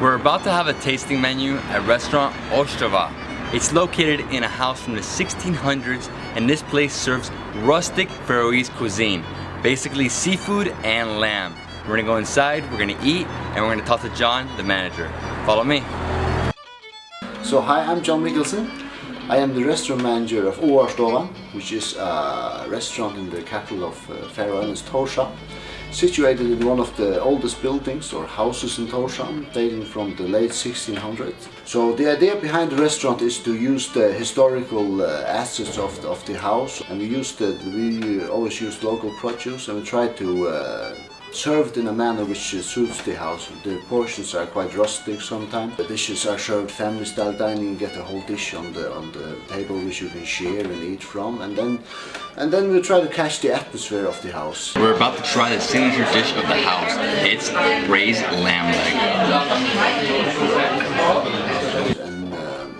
We're about to have a tasting menu at restaurant Áarstova. It's located in a house from the 1600s and this place serves rustic Faroese cuisine, basically seafood and lamb. We're gonna go inside, we're gonna eat, and we're gonna talk to John, the manager. Follow me. So hi, I'm John Mickelson. I am the restaurant manager of Áarstova, which is a restaurant in the capital of uh, Faroe Islands, Tórshavn, situated in one of the oldest buildings or houses in Tórshavn, dating from the late 1600s. So the idea behind the restaurant is to use the historical uh, assets of the, of the house, and we use the we always use local produce, and we try to uh, served in a manner which suits the house. The portions are quite rustic sometimes. The dishes are served family style dining, you get a whole dish on the on the table which you can share and eat from and then and then we try to catch the atmosphere of the house. We're about to try the signature dish of the house. It's braised lamb leg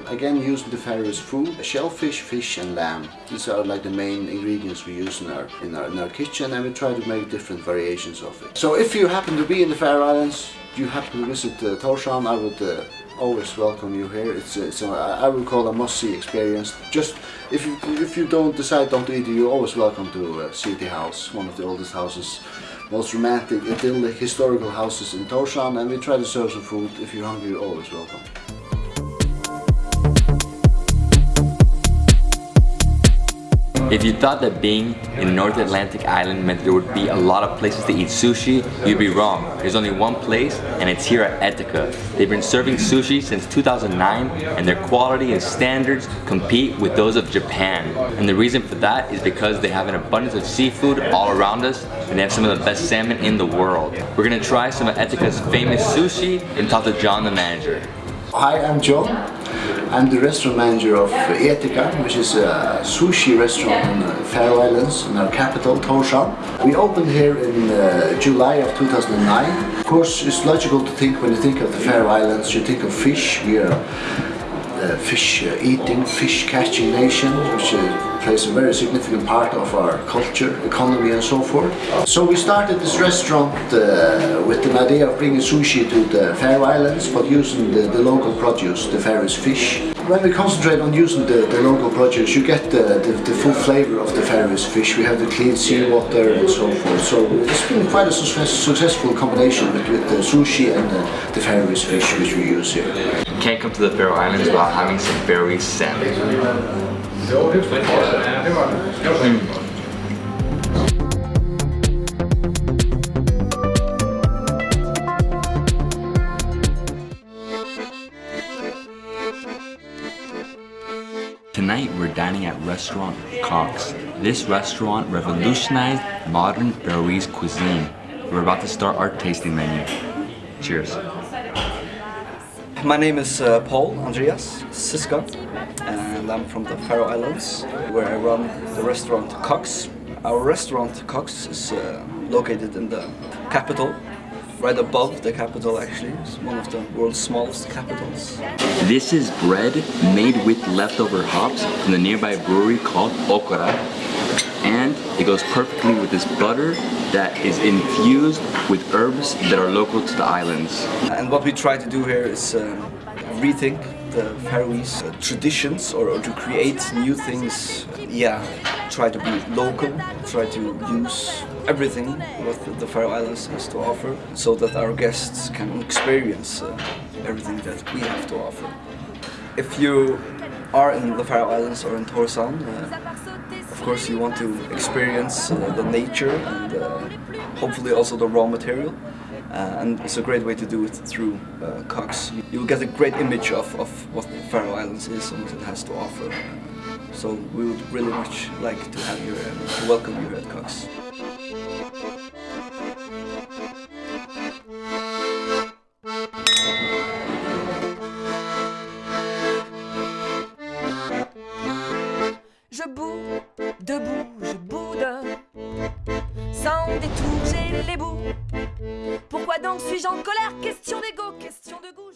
again using the Faroese food, shellfish, fish and lamb. These are like the main ingredients we use in our, in our, in our kitchen and we try to make different variations of it. So if you happen to be in the Faroe Islands, you happen to visit uh, Tórshavn, I would uh, always welcome you here. It's, it's a, I would call a must-see experience. Just if you if you don't decide don't eat, you're always welcome to uh, the house, one of the oldest houses, most romantic, idyllic, historical houses in Tórshavn, and we try to serve some food. If you're hungry, you're always welcome. If you thought that being in North Atlantic island meant there would be a lot of places to eat sushi, you'd be wrong. There's only one place and it's here at Etika. They've been serving sushi since 2009 and their quality and standards compete with those of Japan. And the reason for that is because they have an abundance of seafood all around us and they have some of the best salmon in the world. We're gonna try some of Etika's famous sushi and talk to John the manager. Hi, I'm John. I'm the restaurant manager of Etika, which is a sushi restaurant in the Faroe Islands, in our capital, Tórshavn. We opened here in uh, July of 2009. Of course, it's logical to think when you think of the Faroe Islands, you think of fish. We are a fish uh, eating, fish catching nation, which uh, plays a very significant part of our culture, economy and so forth. So we started this restaurant uh, with an idea of bringing sushi to the Faroe Islands, but using the, the local produce, the Faroese fish. When we concentrate on using the, the local produce, you get the, the, the, full flavor of the Faroese fish. We have the clean seawater and so forth. So it's been quite a success, successful combination with, with the sushi and the, the Faroese fish which we use here. You can't come to the Faroe Islands without having some Faroese salmon. Tonight we're dining at restaurant KOKS. This restaurant revolutionized modern Faroese cuisine. We're about to start our tasting menu. Cheers. My name is uh, Poul Andrias Ziska and I'm from the Faroe Islands where I run the restaurant KOKS. Our restaurant KOKS is uh, located in the capital right above the capital actually. It's one of the world's smallest capitals. This is bread made with leftover hops from the nearby brewery called Okkara. And it goes perfectly with this butter that is infused with herbs that are local to the islands. And what we try to do here is um, rethink the Faroese uh, traditions or, or, to create new things. Yeah, try to be local, try to use everything what the Faroe Islands has to offer so that our guests can experience uh, everything that we have to offer. If you are in the Faroe Islands or in Tórshavn, uh, of course you want to experience uh, the nature and uh, hopefully also the raw material. Uh, and it's a great way to do it through uh, KOKS. You will get a great image of, of what the Faroe Islands is and what it has to offer. So we would really much like to have you and to welcome you here at KOKS. Je debout, je boude. Sans détour, j'ai les bouts. Donc suis-je en colère? Question d'ego, question de goût.